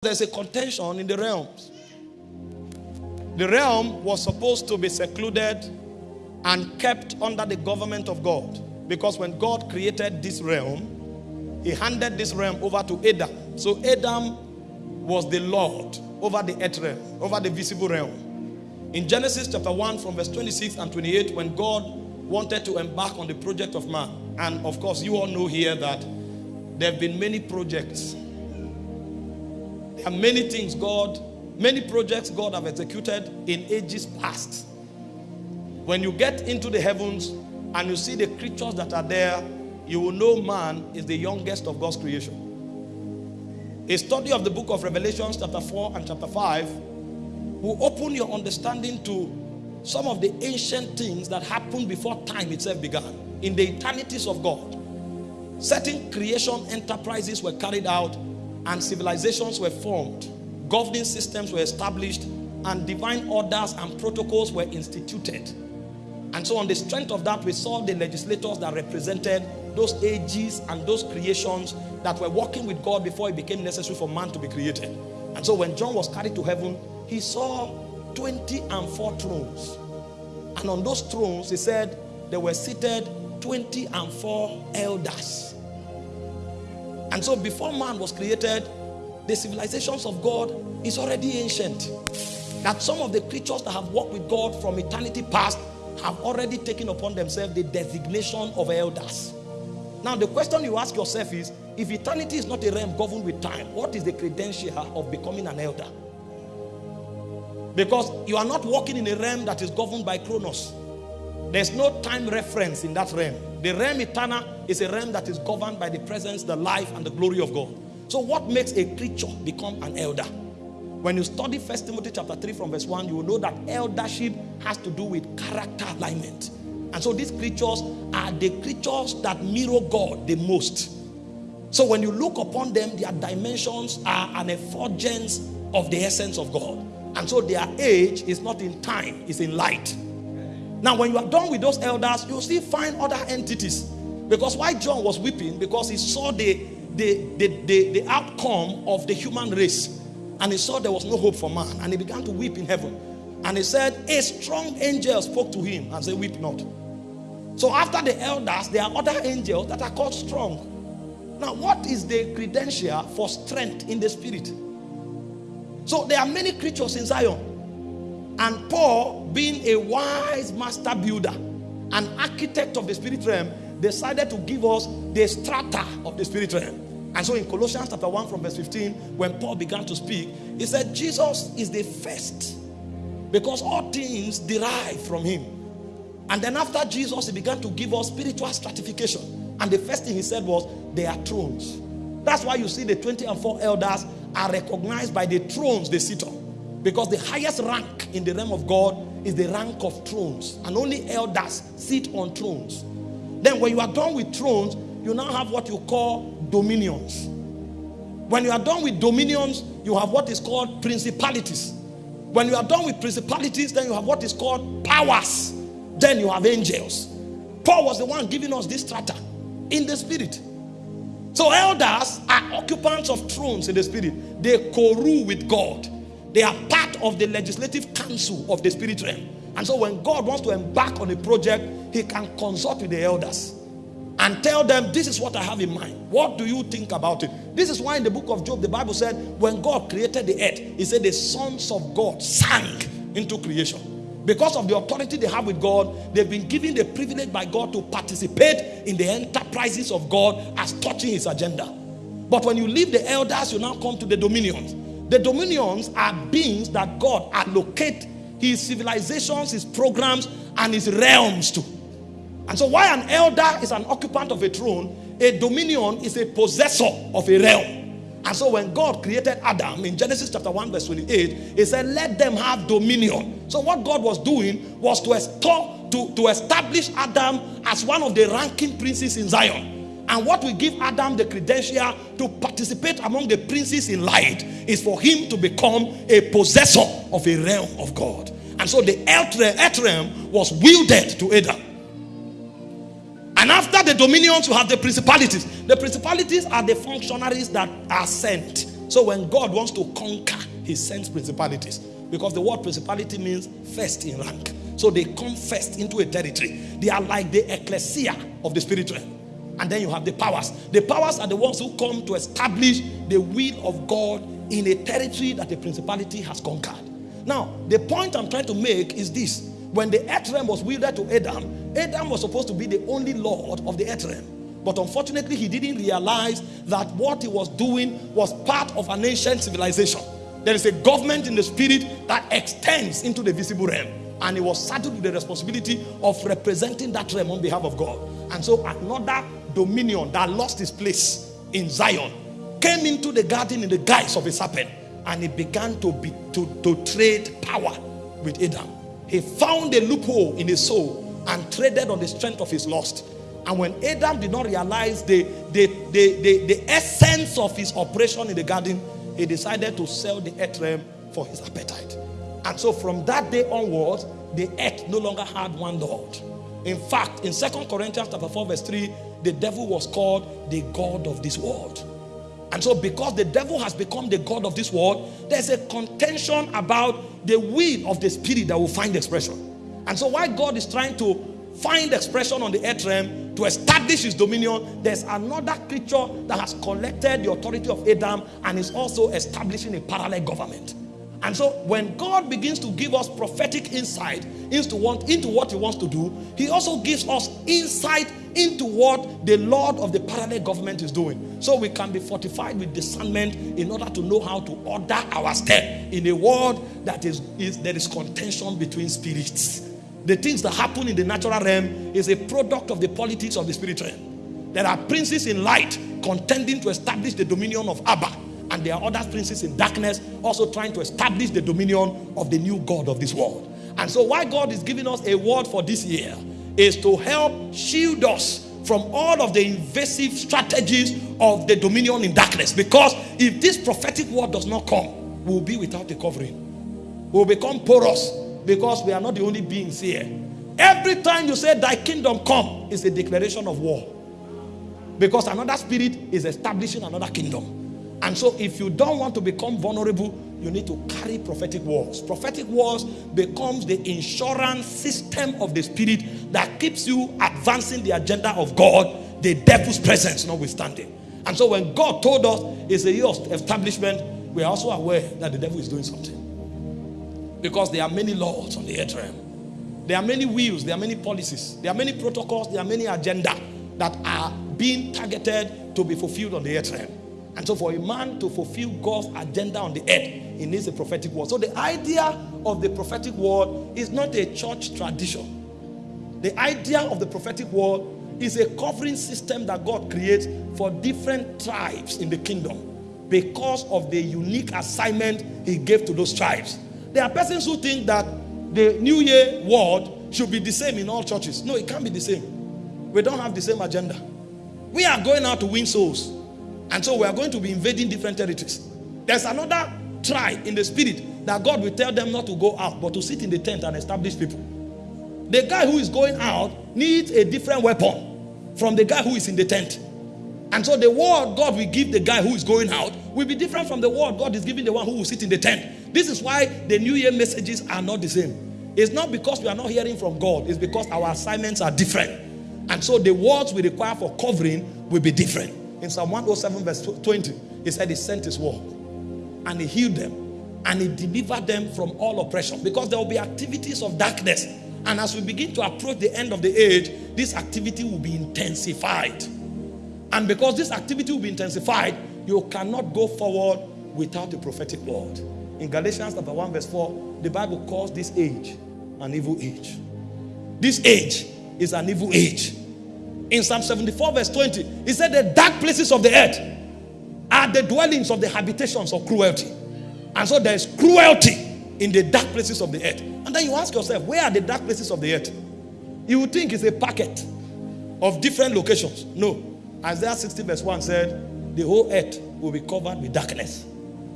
there's a contention in the realms. The realm was supposed to be secluded and kept under the government of God. Because when God created this realm, he handed this realm over to Adam. So Adam was the Lord over the earth realm, over the visible realm. In Genesis chapter 1 from verse 26 and 28, when God wanted to embark on the project of man, and of course you all know here that there have been many projects. Many things God, many projects God have executed in ages past. When you get into the heavens and you see the creatures that are there, you will know man is the youngest of God's creation. A study of the book of Revelations chapter 4 and chapter 5 will open your understanding to some of the ancient things that happened before time itself began in the eternities of God. Certain creation enterprises were carried out and civilizations were formed, governing systems were established, and divine orders and protocols were instituted. And so, on the strength of that, we saw the legislators that represented those ages and those creations that were working with God before it became necessary for man to be created. And so, when John was carried to heaven, he saw 20 and 4 thrones. And on those thrones, he said, there were seated 20 and 4 elders. And so, before man was created, the civilizations of God is already ancient. That some of the creatures that have walked with God from eternity past have already taken upon themselves the designation of elders. Now, the question you ask yourself is if eternity is not a realm governed with time, what is the credential of becoming an elder? Because you are not walking in a realm that is governed by Chronos. There's no time reference in that realm. The realm eternal is a realm that is governed by the presence, the life, and the glory of God. So, what makes a creature become an elder? When you study First Timothy chapter 3 from verse 1, you will know that eldership has to do with character alignment. And so these creatures are the creatures that mirror God the most. So when you look upon them, their dimensions are an effulgence of the essence of God. And so their age is not in time, it's in light. Now, when you are done with those elders, you'll still find other entities. Because why John was weeping? Because he saw the, the, the, the, the outcome of the human race and he saw there was no hope for man. And he began to weep in heaven. And he said, A strong angel spoke to him and said, Weep not. So after the elders, there are other angels that are called strong. Now, what is the credential for strength in the spirit? So there are many creatures in Zion. And Paul, being a wise master builder, an architect of the spirit realm, decided to give us the strata of the spirit realm. And so in Colossians chapter 1 from verse 15, when Paul began to speak, he said, Jesus is the first because all things derive from him. And then after Jesus, he began to give us spiritual stratification. And the first thing he said was, they are thrones. That's why you see the 20 and 4 elders are recognized by the thrones they sit on. Because the highest rank in the realm of God is the rank of thrones. And only elders sit on thrones. Then when you are done with thrones, you now have what you call dominions. When you are done with dominions, you have what is called principalities. When you are done with principalities, then you have what is called powers. Then you have angels. Paul was the one giving us this strata in the spirit. So elders are occupants of thrones in the spirit. They co-rule with God. They are part of the legislative council of the spirit realm. And so when God wants to embark on a project, he can consult with the elders and tell them, This is what I have in mind. What do you think about it? This is why in the book of Job, the Bible said, When God created the earth, He said, The sons of God sank into creation. Because of the authority they have with God, they've been given the privilege by God to participate in the enterprises of God as touching His agenda. But when you leave the elders, you now come to the dominions. The dominions are beings that God allocate His civilizations, His programs, and His realms too. And so, why an elder is an occupant of a throne, a dominion is a possessor of a realm. And so, when God created Adam in Genesis chapter 1, verse 28, He said, Let them have dominion. So, what God was doing was to, to, to establish Adam as one of the ranking princes in Zion. And what will give Adam the credential to participate among the princes in light is for him to become a possessor of a realm of God. And so the earth realm was wielded to Adam. And after the dominions, you have the principalities. The principalities are the functionaries that are sent. So when God wants to conquer, he sends principalities. Because the word principality means first in rank. So they come first into a territory. They are like the ecclesia of the spiritual. And then you have the powers. The powers are the ones who come to establish the will of God in a territory that the principality has conquered. Now, the point I'm trying to make is this. When the earth realm was wielded to Adam, Adam was supposed to be the only lord of the earth realm. But unfortunately, he didn't realize that what he was doing was part of an ancient civilization. There is a government in the spirit that extends into the visible realm. And he was saddled with the responsibility of representing that realm on behalf of God. And so another dominion that lost its place in Zion came into the garden in the guise of a serpent. And he began to, be, to, to trade power with Adam. He found a loophole in his soul and traded on the strength of his lust. And when Adam did not realize the, the, the, the, the essence of his operation in the garden, he decided to sell the earth realm for his appetite. And so from that day onwards, the earth no longer had one Lord. In fact, in Second Corinthians chapter 4, verse 3, the devil was called the God of this world. And so because the devil has become the God of this world, there's a contention about the will of the spirit that will find expression. And so why God is trying to find expression on the earth realm to establish his dominion, there's another creature that has collected the authority of Adam and is also establishing a parallel government. And so when God begins to give us prophetic insight into what, into what he wants to do, he also gives us insight into what the Lord of the parallel government is doing. So we can be fortified with discernment in order to know how to order our step in a world that is, is there is contention between spirits. The things that happen in the natural realm is a product of the politics of the spiritual realm. There are princes in light contending to establish the dominion of Abba. And there are other princes in darkness also trying to establish the dominion of the new God of this world. And so why God is giving us a word for this year is to help shield us from all of the invasive strategies of the dominion in darkness. Because if this prophetic word does not come, we'll be without a covering. We'll become porous because we are not the only beings here. Every time you say thy kingdom come is a declaration of war. Because another spirit is establishing another kingdom. And so if you don't want to become vulnerable, you need to carry prophetic words. Prophetic words becomes the insurance system of the spirit that keeps you advancing the agenda of God, the devil's presence notwithstanding. And so when God told us it's a year of establishment, we are also aware that the devil is doing something. Because there are many laws on the earth realm. There are many wheels, there are many policies, there are many protocols, there are many agenda that are being targeted to be fulfilled on the earth realm. And so for a man to fulfill God's agenda on the earth, he needs a prophetic word. So the idea of the prophetic word is not a church tradition. The idea of the prophetic word is a covering system that God creates for different tribes in the kingdom because of the unique assignment he gave to those tribes. There are persons who think that the New Year word should be the same in all churches. No, it can't be the same. We don't have the same agenda. We are going out to win souls. And so we are going to be invading different territories. There's another tribe in the spirit that God will tell them not to go out, but to sit in the tent and establish people. The guy who is going out needs a different weapon from the guy who is in the tent. And so the word God will give the guy who is going out will be different from the word God is giving the one who will sit in the tent. This is why the New Year messages are not the same. It's not because we are not hearing from God, it's because our assignments are different. And so the words we require for covering will be different. In Psalm 107 verse 20, he said he sent his word and he healed them and he delivered them from all oppression because there will be activities of darkness. And as we begin to approach the end of the age, this activity will be intensified. And because this activity will be intensified, you cannot go forward without the prophetic word. In Galatians chapter 1 verse 4, the Bible calls this age an evil age. This age is an evil age. In Psalm 74 verse 20, he said the dark places of the earth are the dwellings of the habitations of cruelty. And so there is cruelty in the dark places of the earth. And then you ask yourself, where are the dark places of the earth? You would think it's a packet of different locations. No. Isaiah 60 verse 1 said, the whole earth will be covered with darkness.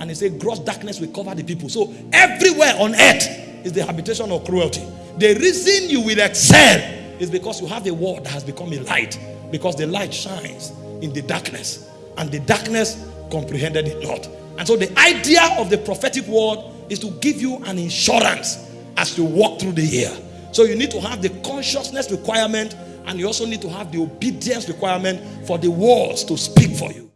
And he said, gross darkness will cover the people. So everywhere on earth is the habitation of cruelty. The reason you will excel is because you have a word that has become a light. Because the light shines in the darkness. And the darkness comprehended it not. And so the idea of the prophetic word is to give you an insurance as you walk through the year. So you need to have the consciousness requirement and you also need to have the obedience requirement for the words to speak for you.